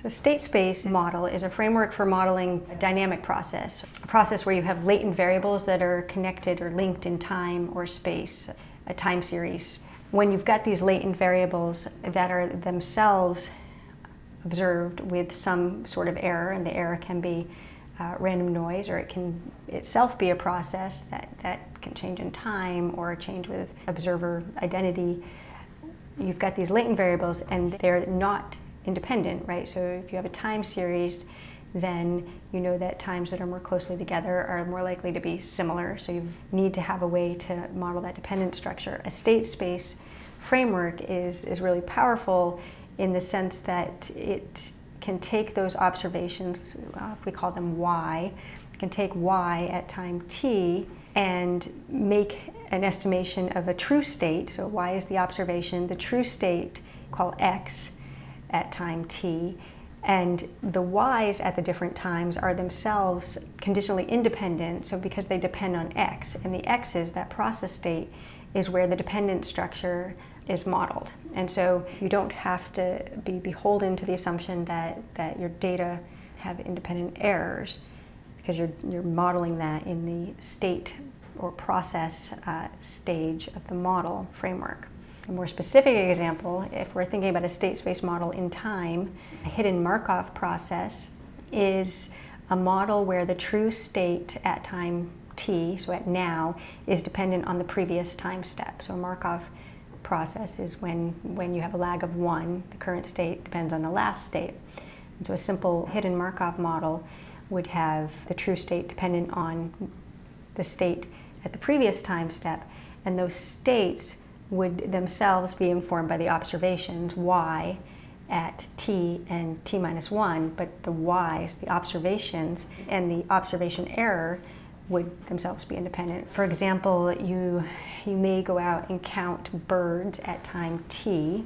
So state space model is a framework for modeling a dynamic process, a process where you have latent variables that are connected or linked in time or space, a time series. When you've got these latent variables that are themselves observed with some sort of error, and the error can be uh, random noise or it can itself be a process that, that can change in time or change with observer identity. You've got these latent variables and they're not independent, right? So if you have a time series, then you know that times that are more closely together are more likely to be similar. So you need to have a way to model that dependent structure. A state space framework is, is really powerful in the sense that it can take those observations, uh, if we call them y, can take y at time t and make an estimation of a true state. So y is the observation, the true state call x at time t, and the y's at the different times are themselves conditionally independent, so because they depend on x, and the x's, that process state, is where the dependent structure is modeled. And so you don't have to be beholden to the assumption that, that your data have independent errors because you're, you're modeling that in the state or process uh, stage of the model framework. A more specific example, if we're thinking about a state space model in time, a hidden Markov process is a model where the true state at time t, so at now, is dependent on the previous time step. So a Markov process is when, when you have a lag of one, the current state depends on the last state. And so a simple hidden Markov model would have the true state dependent on the state at the previous time step, and those states would themselves be informed by the observations y at t and t minus 1, but the y's, the observations, and the observation error would themselves be independent. For example, you, you may go out and count birds at time t,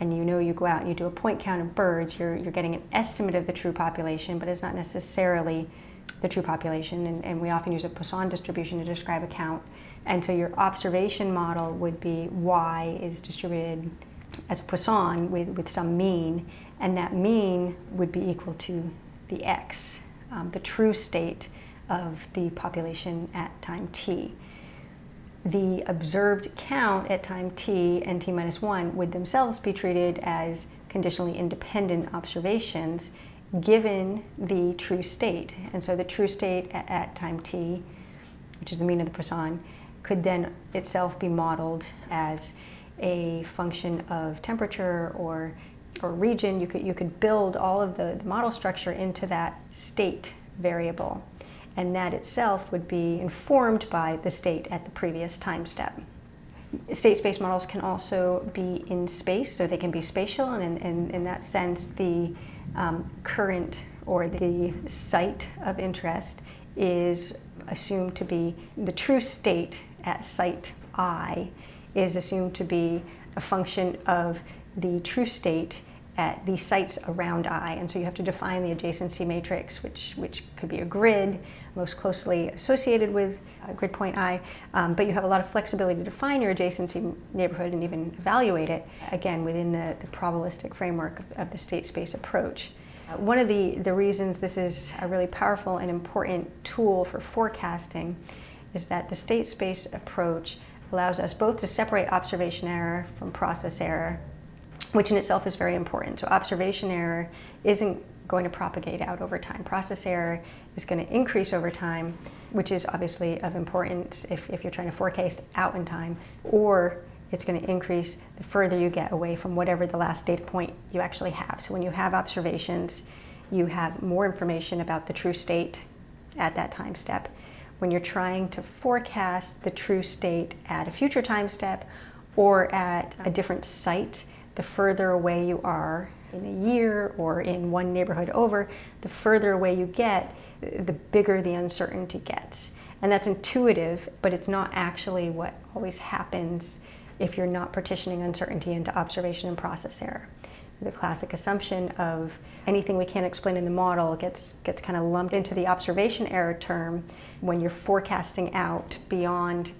and you know you go out and you do a point count of birds, you're, you're getting an estimate of the true population, but it's not necessarily the true population, and, and we often use a Poisson distribution to describe a count. And so your observation model would be y is distributed as Poisson with, with some mean, and that mean would be equal to the x, um, the true state of the population at time t. The observed count at time t and t minus 1 would themselves be treated as conditionally independent observations given the true state. And so the true state at, at time t, which is the mean of the Poisson, could then itself be modeled as a function of temperature or, or region. You could, you could build all of the, the model structure into that state variable and that itself would be informed by the state at the previous time step. State space models can also be in space, so they can be spatial, and in, in, in that sense, the um, current or the site of interest is assumed to be the true state at site i is assumed to be a function of the true state at the sites around I. And so you have to define the adjacency matrix, which, which could be a grid most closely associated with grid point I, um, but you have a lot of flexibility to define your adjacency neighborhood and even evaluate it, again, within the, the probabilistic framework of, of the state space approach. Uh, one of the, the reasons this is a really powerful and important tool for forecasting is that the state space approach allows us both to separate observation error from process error which in itself is very important. So observation error isn't going to propagate out over time. Process error is going to increase over time, which is obviously of importance if, if you're trying to forecast out in time, or it's going to increase the further you get away from whatever the last data point you actually have. So when you have observations, you have more information about the true state at that time step. When you're trying to forecast the true state at a future time step or at a different site, the further away you are in a year or in one neighborhood over, the further away you get, the bigger the uncertainty gets. And that's intuitive, but it's not actually what always happens if you're not partitioning uncertainty into observation and process error. The classic assumption of anything we can't explain in the model gets, gets kind of lumped into the observation error term when you're forecasting out beyond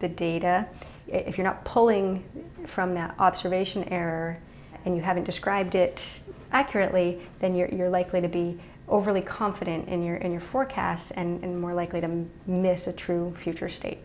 the data if you're not pulling from that observation error and you haven't described it accurately, then you're, you're likely to be overly confident in your, in your forecasts and, and more likely to miss a true future state.